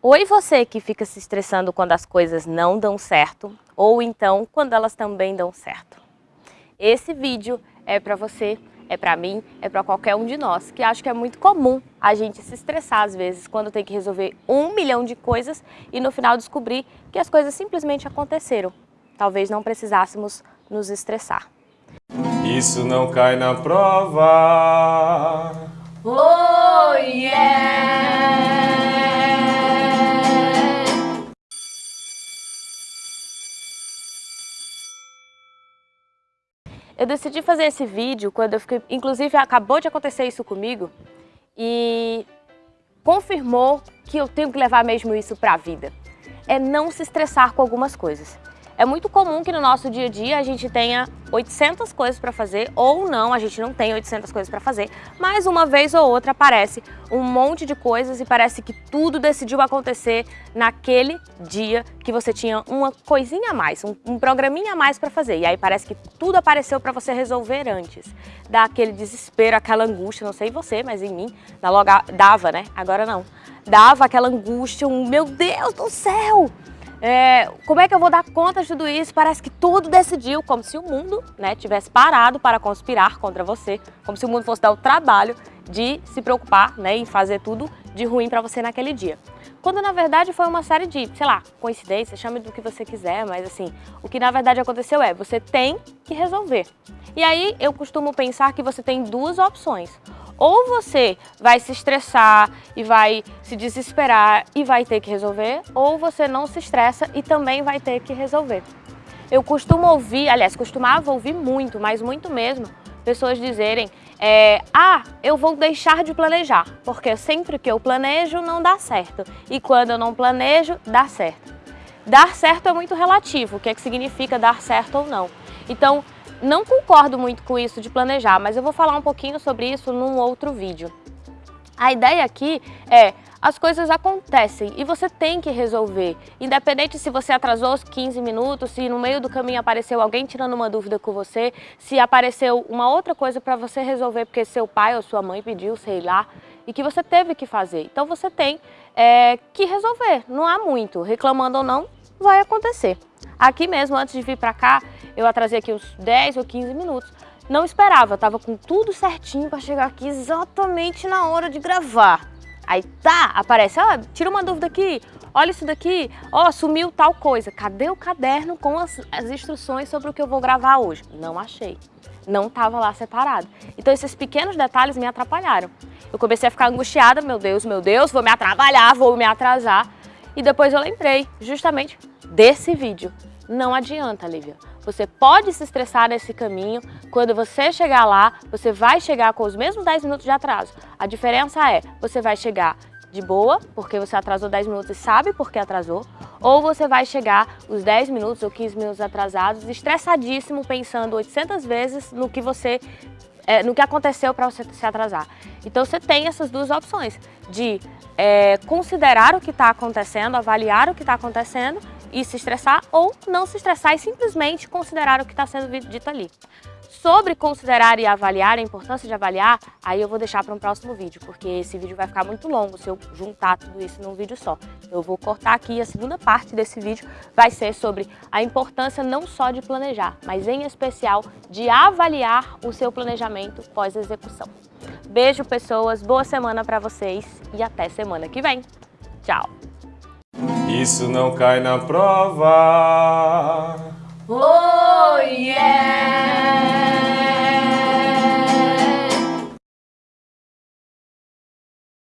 Oi você que fica se estressando quando as coisas não dão certo, ou então quando elas também dão certo. Esse vídeo é para você, é para mim, é para qualquer um de nós, que acho que é muito comum a gente se estressar às vezes quando tem que resolver um milhão de coisas e no final descobrir que as coisas simplesmente aconteceram. Talvez não precisássemos nos estressar. Isso não cai na prova. Oh yeah! Eu decidi fazer esse vídeo quando eu fiquei, inclusive acabou de acontecer isso comigo e confirmou que eu tenho que levar mesmo isso para a vida. É não se estressar com algumas coisas. É muito comum que no nosso dia a dia a gente tenha 800 coisas para fazer, ou não, a gente não tem 800 coisas para fazer, mas uma vez ou outra aparece um monte de coisas e parece que tudo decidiu acontecer naquele dia que você tinha uma coisinha a mais, um, um programinha a mais para fazer. E aí parece que tudo apareceu para você resolver antes. Dá aquele desespero, aquela angústia, não sei você, mas em mim dava, né? Agora não. Dava aquela angústia, um meu Deus do céu! É, como é que eu vou dar conta de tudo isso? Parece que tudo decidiu, como se o mundo né, tivesse parado para conspirar contra você, como se o mundo fosse dar o trabalho de se preocupar né, em fazer tudo de ruim para você naquele dia. Quando na verdade foi uma série de, sei lá, coincidências, chame do que você quiser, mas assim, o que na verdade aconteceu é, você tem que resolver. E aí eu costumo pensar que você tem duas opções. Ou você vai se estressar e vai se desesperar e vai ter que resolver, ou você não se estressa e também vai ter que resolver. Eu costumo ouvir, aliás, costumava ouvir muito, mas muito mesmo, pessoas dizerem é, ah, eu vou deixar de planejar, porque sempre que eu planejo não dá certo, e quando eu não planejo, dá certo. Dar certo é muito relativo, o que, é que significa dar certo ou não. Então, não concordo muito com isso de planejar, mas eu vou falar um pouquinho sobre isso num outro vídeo. A ideia aqui é, as coisas acontecem e você tem que resolver. Independente se você atrasou os 15 minutos, se no meio do caminho apareceu alguém tirando uma dúvida com você, se apareceu uma outra coisa para você resolver porque seu pai ou sua mãe pediu, sei lá, e que você teve que fazer. Então você tem é, que resolver, não há muito. Reclamando ou não, vai acontecer. Aqui mesmo, antes de vir para cá, eu atrasei aqui uns 10 ou 15 minutos. Não esperava, eu tava com tudo certinho para chegar aqui exatamente na hora de gravar. Aí tá, aparece, ó, tira uma dúvida aqui, olha isso daqui, ó, sumiu tal coisa. Cadê o caderno com as, as instruções sobre o que eu vou gravar hoje? Não achei. Não estava lá separado. Então esses pequenos detalhes me atrapalharam. Eu comecei a ficar angustiada, meu Deus, meu Deus, vou me atrapalhar, vou me atrasar. E depois eu lembrei justamente desse vídeo. Não adianta, Lívia. Você pode se estressar nesse caminho, quando você chegar lá, você vai chegar com os mesmos 10 minutos de atraso. A diferença é, você vai chegar de boa, porque você atrasou 10 minutos e sabe por que atrasou, ou você vai chegar os 10 minutos ou 15 minutos atrasados, estressadíssimo, pensando 800 vezes no que você é, no que aconteceu para você se atrasar. Então você tem essas duas opções, de é, considerar o que está acontecendo, avaliar o que está acontecendo e se estressar ou não se estressar e simplesmente considerar o que está sendo dito ali. Sobre considerar e avaliar, a importância de avaliar, aí eu vou deixar para um próximo vídeo, porque esse vídeo vai ficar muito longo se eu juntar tudo isso num vídeo só. Eu vou cortar aqui a segunda parte desse vídeo vai ser sobre a importância não só de planejar, mas em especial de avaliar o seu planejamento pós-execução. Beijo, pessoas, boa semana para vocês e até semana que vem. Tchau! Isso não cai na prova. Oh!